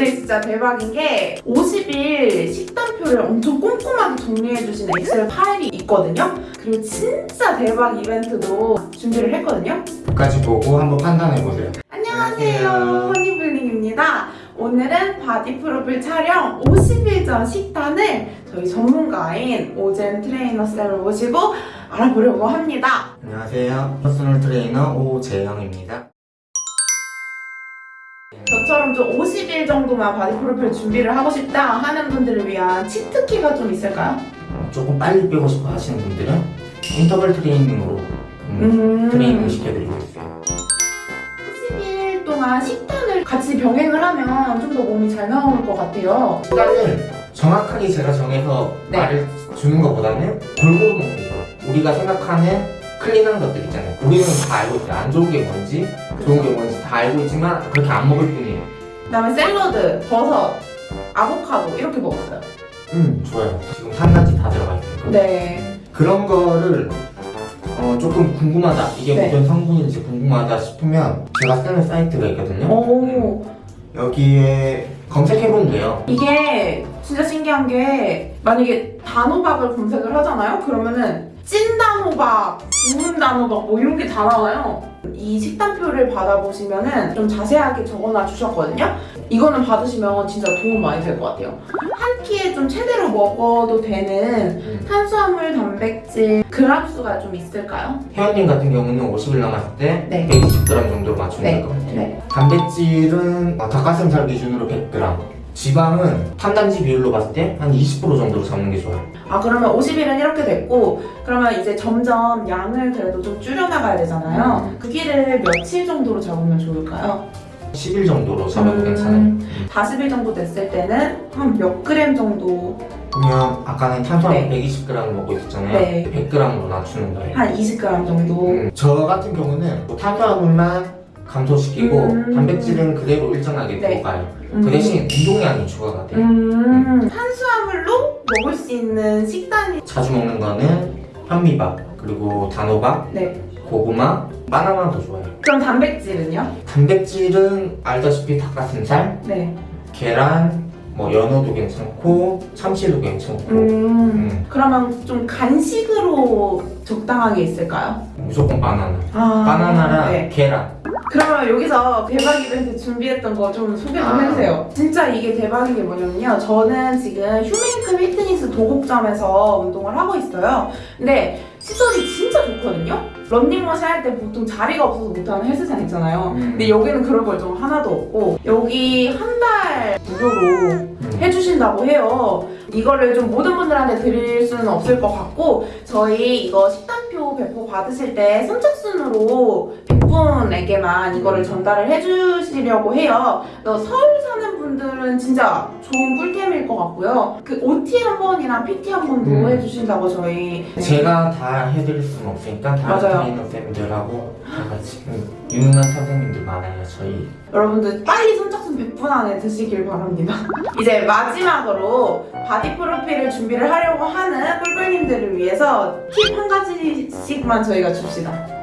근데 진짜 대박인 게 50일 식단표를 엄청 꼼꼼하게 정리해주신 엑셀 파일이 있거든요. 그리고 진짜 대박 이벤트도 준비를 했거든요. 끝까지 보고 한번 판단해보세요. 안녕하세요. 안녕하세요. 허니블링입니다. 오늘은 바디 프로필 촬영 50일 전 식단을 저희 전문가인 오젠 트레이너 쌤을 모시고 알아보려고 합니다. 안녕하세요. 퍼스널 트레이너 오재영입니다. 저처럼 좀 50일 정도만 바디 프로필 준비를 하고 싶다 하는 분들을 위한 치트키가 좀 있을까요? 조금 빨리 빼고 싶어 하시는 분들은 인터벌 트레이닝으로 음, 음. 트레이닝 시켜드리고 있어요. 50일 동안 식단을 같이 병행을 하면 좀 더 몸이 잘 나올 것 같아요. 시간을 정확하게 제가 정해서 네. 말을 주는 것보다는 골고루 먹는 거. 우리가 생각하는 clean한 것들 있잖아요. 우리는 다 알고 있어요. 안 좋은 게 뭔지, 좋은 게 뭔지 다 알고 있지만 그렇게 안 먹을 뿐이에요. 그다음에 샐러드, 버섯, 아보카도 이렇게 먹었어요. 음, 좋아요. 지금 산단지 다 들어가 있어요. 네. 그런 거를 어, 조금 궁금하다. 이게 네. 무슨 성분인지 궁금하다 싶으면 제가 쓰는 사이트가 있거든요. 오. 여기에 검색해보면 돼요. 이게 진짜 신기한 게 만약에 단호박을 검색을 하잖아요? 그러면은 찐 단호박, 구운 단호박 뭐 이런 게 다 나와요. 이 식단표를 받아보시면 은 좀 자세하게 적어놔 주셨거든요. 이거는 받으시면 진짜 도움 많이 될 것 같아요. 한 끼에 좀 최대로 먹어도 되는 음. 탄수화물, 단백질, 그람 수가 좀 있을까요? 회원님 같은 경우는 50일 남았을 때 네. 120g 정도로 맞추면 될것 같아요. 네. 단백질은 어, 닭가슴살 기준으로 100g. 지방은 탄단지 비율로 봤을 때 한 20% 정도로 잡는 게 좋아요. 아 그러면 50일은 이렇게 됐고 그러면 이제 점점 양을 그래도 좀 줄여나가야 되잖아요. 음. 그 길을 며칠 정도로 잡으면 좋을까요? 10일 정도로 잡아도 음. 괜찮아요. 40일 정도 됐을 때는 한 몇 그램 정도 그러면 아까는 탄수화물 네. 120g을 먹고 있었잖아요. 네. 100g으로 낮추는 거예요. 한 20g 정도 음, 저 같은 경우는 뭐 탄수화물만 감소시키고 음. 단백질은 그대로 일정하게 네. 들어가요. 음. 그 대신 운동량이 추가가 돼요. 음. 탄수화물로 먹을 수 있는 식단이 자주 먹는 거는 현미밥, 그리고 단호박, 네 고구마, 바나나도 좋아요. 그럼 단백질은요? 단백질은 알다시피 닭가슴살, 네 계란, 뭐 연어도 괜찮고 참치도 괜찮고 음. 음, 그러면 좀 간식으로 적당하게 있을까요? 무조건 바나나. 아, 바나나랑 네. 계란. 그러면 여기서 대박 이벤트 준비했던 거 좀 소개 좀 아. 해주세요. 진짜 이게 대박인 게 뭐냐면요. 저는 지금 휴메이크 피트니스 도곡점에서 운동을 하고 있어요. 근데 시설이 진짜 좋거든요. 런닝머신 할 때 보통 자리가 없어서 못하는 헬스장 있잖아요. 음. 근데 여기는 그런 걸 좀 하나도 없고 여기 한 달 무료로 음. 해주신다고 해요. 이거를 좀 모든 분들한테 드릴 수는 없을 것 같고 저희 이거 식단표 배포 받으실 때 선착순으로 100 분에게만 이거를 전달을 해주시려고 해요. 그래서 서울 사는 분들은 진짜 좋은 꿀템일 것 같고요. 그 OT 한 번이랑 PT 한 번도 음. 해주신다고 저희 제가 다 해드릴 수는 없으니까 다른. 트레이너 쌤들하고 다 같이 음, 유능한 선생님들 많아요 저희 여러분들 빨리 선착순 100분 안에 드시길 바랍니다. 이제 마지막으로 바디 프로필을 준비를 하려고 하는 꿀꿀님들을 위해서 팁 한 가지씩만 저희가 줍시다.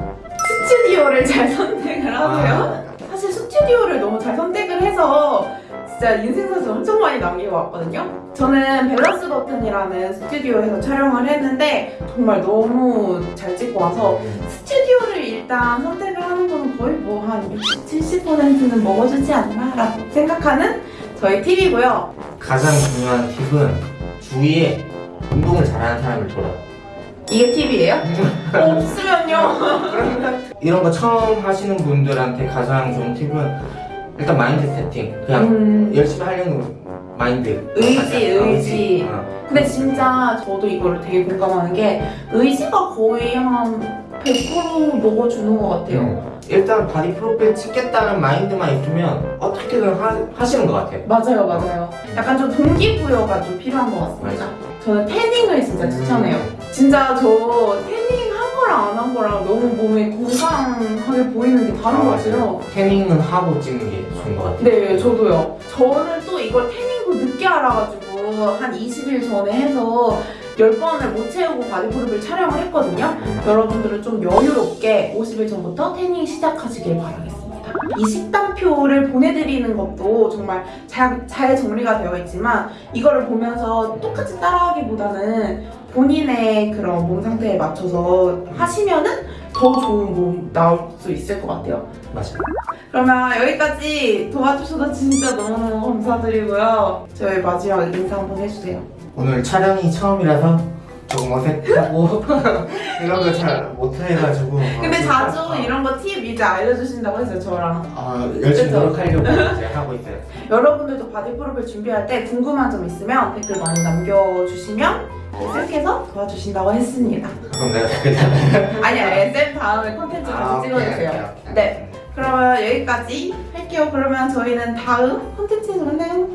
스튜디오를 잘 선택을 하세요. 사실 스튜디오를 너무 잘 선택을 해서 진짜 인생사진 엄청 많이 남기고 왔거든요. 저는 밸런스 버튼이라는 스튜디오에서 촬영을 했는데 정말 너무 잘 찍고 와서 스튜디오를 일단 선택을 하는 건 거의 뭐 한 60, 70%는 먹어주지 않나 라고 생각하는 저희 팁이고요. 가장 중요한 팁은 주위에 운동을 잘하는 사람을 돌아 이게 팁이에요? 없으면요. 이런 거 처음 하시는 분들한테 가장 좋은 팁은 일단 mind setting 그냥 음, 열심히 하려는 마인드 의지, 의지. 어. 근데 진짜 저도 이거를 되게 공감하는 게 의지가 거의 한 100% 먹어주는 것 같아요. 음. 일단 바디 프로필 찍겠다는 mind만 있으면 어떻게든 하, 하시는 것 같아요 맞아요, 맞아요. 약간 좀 동기부여가 좀 필요한 것 같습니다. 저는 태닝을 진짜 추천해요. 진짜 저 태닝 한 거랑 안 한 거랑 너무 몸에 건강하게 보이는 게 다른 것 같아요. 태닝은 하고 찍는 게 좋은 것 같아요 네, 저도요. 저는 또 이걸 태닝도 늦게 알아가지고 한 20일 전에 해서 10번을 못 채우고 바디프로필 촬영을 했거든요. 여러분들은 좀 여유롭게 50일 전부터 태닝 시작하시길 바라겠습니다. 이 식단표를 보내드리는 것도 정말 잘, 잘 정리가 되어 있지만 이거를 보면서 똑같이 따라하기보다는 본인의 그런 몸 상태에 맞춰서 하시면은 더 좋은 몸 나올 수 있을 것 같아요. 맞아요. 그러면 여기까지 도와주셔서 진짜 너무너무 감사드리고요. 저희 마지막 인사 한번 해주세요. 오늘 촬영이 처음이라서 조금 어색하고 이런 거 잘 못해가지고 근데 어, 자주 어, 이런 거 팁 이제 알려주신다고 했어요, 저랑. 어, 열심히? 노력하려고 이제 하고 있어요. 여러분들도 바디 프로필 준비할 때 궁금한 점 있으면 댓글 많이 남겨주시면 쌤께서 도와주신다고 했습니다. 그럼 내가 댓글 아니야, 쌤 다음에 콘텐츠 같이 찍어주세요. 네. 그러면 여기까지 할게요. 그러면 저희는 다음 콘텐츠에서 만나요.